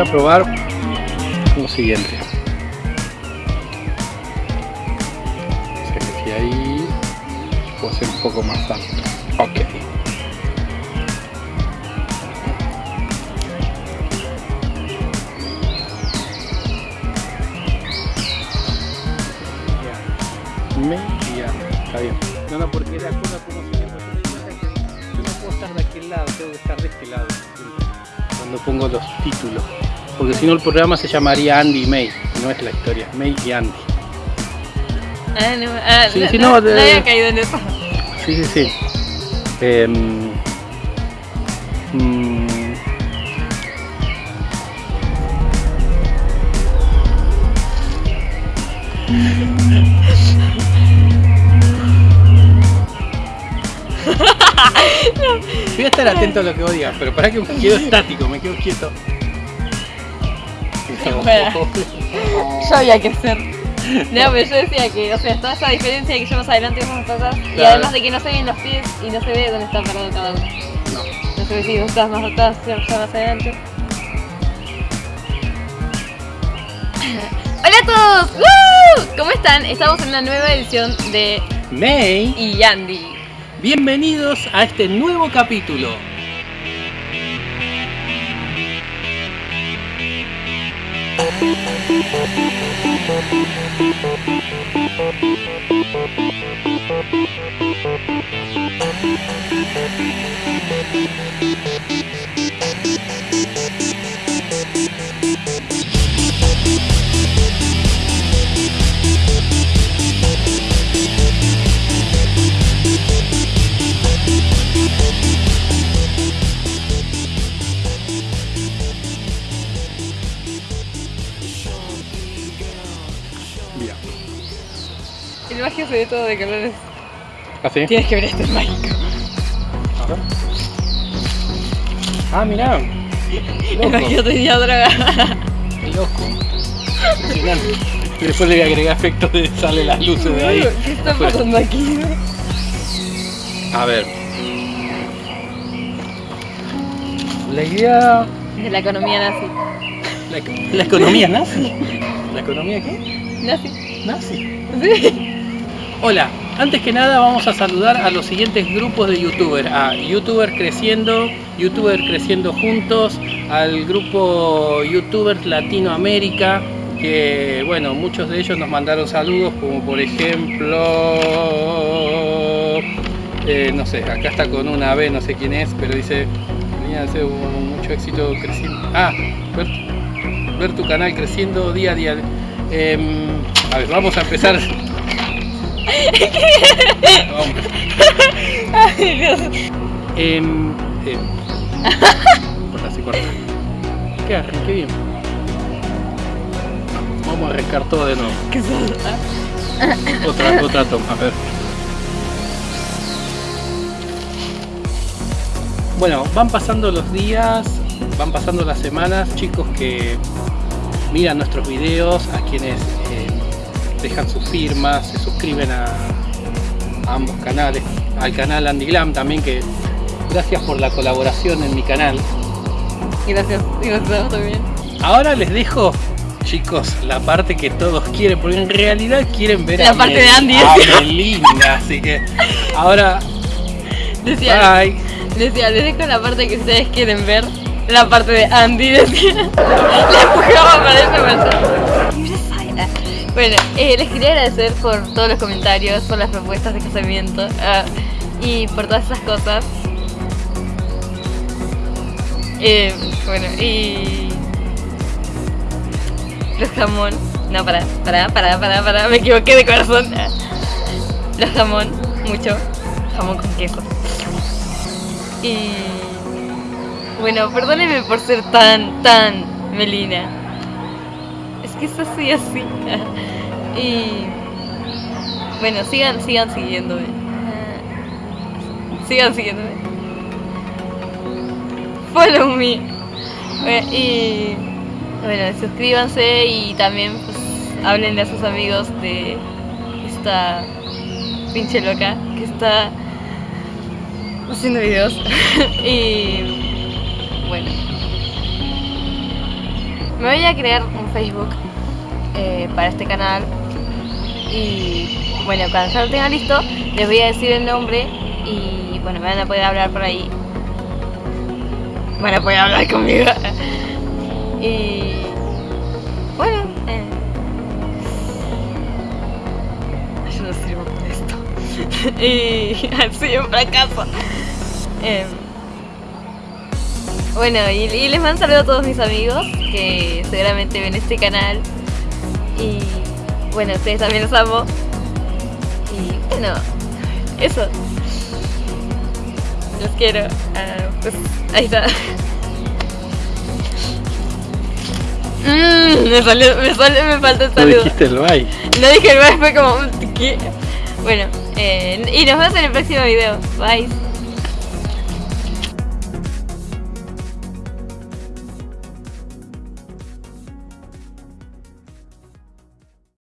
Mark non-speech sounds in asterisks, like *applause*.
a probar lo siguiente. O sea que si ahí puedo ser un poco más alto. Ok. Media. Está bien. No, no, porque la cosa como si yo no puedo estar de aquel lado, tengo que estar de este lado. Cuando pongo los títulos. Porque si no el programa se llamaría Andy y May. No es la historia, May y Andy. Ah, no, ah, Sí, no, sí, no, no, no de- había caído en eso. Sí, sí, sí. Em, mm, *laughs* Voy a estar atento a lo que vos digas, pero para que me quedo estático, me quedo quieto. *laughs* Yo había que hacer. *laughs* No, pero yo decía que, o sea, toda esa diferencia de que yo más adelante y vos más atrás, y además de que no se ven los pies y no se ve dónde está parado cada uno. No. No se ve si vos estás más atrás, yo más adelante. *laughs* Hola a todos, ¡Woo! ¿cómo están? Estamos en una nueva edición de May, Y Andy. bienvenidos a este nuevo capítulo. Bien. Ve todo de colores. ¿Así? Tienes que ver esto, es mágico. Ah, mirá. Magia tenía droga. Qué loco. Impresionante. Y después le voy a agregar efectos de sale las luces de ahí. ¿Qué está Afuera. pasando aquí? A ver. La idea. De la economía nazi. La, la economía nazi. ¿La economía qué? Nazi. Nazi. Sí. Hola, antes que nada vamos a saludar a los siguientes grupos de youtubers, a youtubers creciendo, youtubers creciendo juntos, al grupo youtubers Latinoamérica, que bueno, muchos de ellos nos mandaron saludos, como por ejemplo, eh, no sé, acá está con una B, no sé quién es, pero dice, mucho éxito creciendo. Ah, ver, ver tu canal creciendo día a día. Em, a ver, vamos a empezar. Vamos. Ay, Dios. Em, em. Corta, sí, corta. Bien. Vamos a arrancar todo de nuevo. ¿Qué sos? Otra, otra toma, a ver. Bueno, van pasando los días, van pasando las semanas, chicos que miran nuestros videos, a quienes eh, dejan sus firmas, se suscriben a, a ambos canales, al canal Andy Glam también, que gracias por la colaboración en mi canal. Gracias. Gracias también. Ahora les dejo, chicos, la parte que todos quieren, porque en realidad quieren ver La a parte Mel- de Andy. a Melina, así que ahora, Decía, bye. decía, les dejo la parte que ustedes quieren ver. La parte de Andy, decía. *laughs* La empujaba para esa persona. Bueno, eh, les quería agradecer por todos los comentarios, por las propuestas de casamiento ah, y por todas esas cosas. Eh, bueno, y. Los jamón. No, para, para, para, para, para, me equivoqué de corazón. Los jamón, mucho. Jamón con queso. Y. Bueno, perdónenme por ser tan, tan melina. Es que eso soy así. Y. Bueno, sigan, sigan siguiéndome. Sigan siguiéndome. Follow me. Y. Bueno, suscríbanse y también pues háblenle a sus amigos de esta pinche loca que está haciendo videos. *laughs* y bueno. Me voy a crear un Facebook eh, para este canal. Y bueno, cuando ya lo tenga listo, les voy a decir el nombre. Y bueno, me van a poder hablar por ahí. Van a poder hablar conmigo. *laughs* y bueno, eh, yo no sirvo para esto. *laughs* y *laughs* así un fracaso. Em, bueno, y, y les mando saludo a todos mis amigos que seguramente ven este canal. Y bueno, ustedes también los amo. Y bueno, eso. Los quiero. Ah, pues ahí está. Mm, me salió, me salió, me falta el No saludo. dijiste el bye. No dije el bye, fue como ¿qué? Bueno, eh, y nos vemos en el próximo video. Bye.